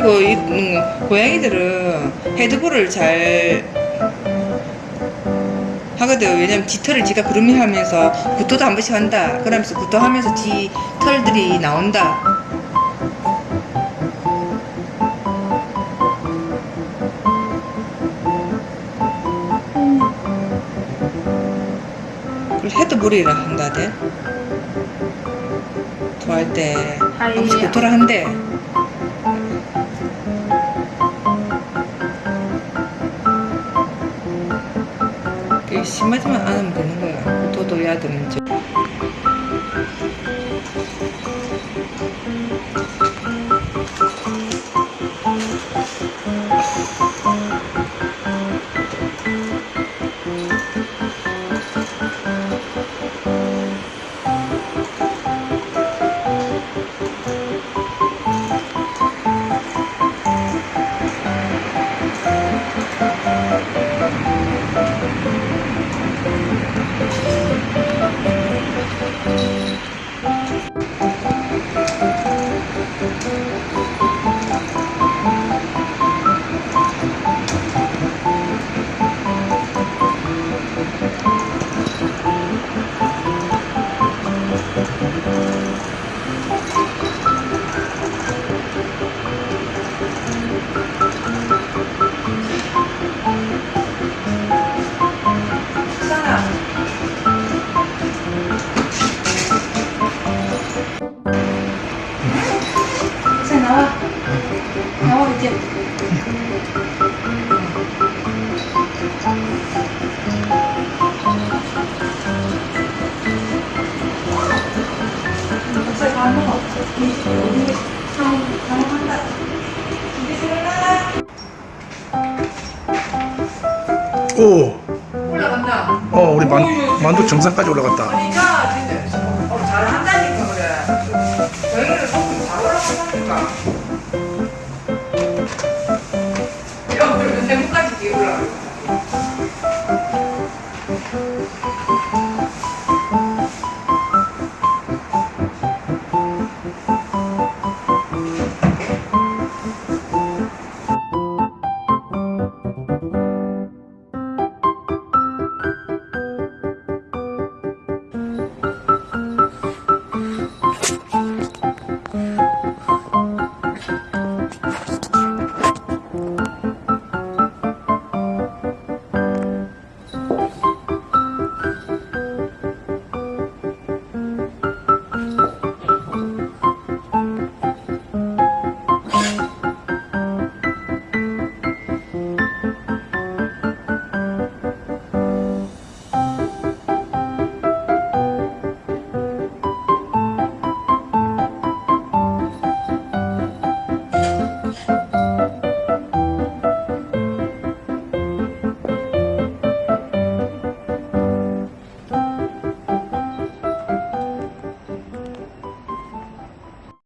그리고 이 음, 고양이들은 헤드볼을 잘 하거든. 왜냐면 뒤털을 지가 그루밍하면서 구토도 한 번씩 한다. 그러면서 구토하면서 뒤 털들이 나온다. 헤드볼이라 한다대. 토할 때. 아예. 구토를 한대. 심하지만 않으면 되는 거야. 야든 저. 자 나와. 나와 이제. 오, 올라간다. 어 우리 만, 만두 정상까지 올라갔다. 그러니까 야, 그러면 세무까지 뒤에 올라가.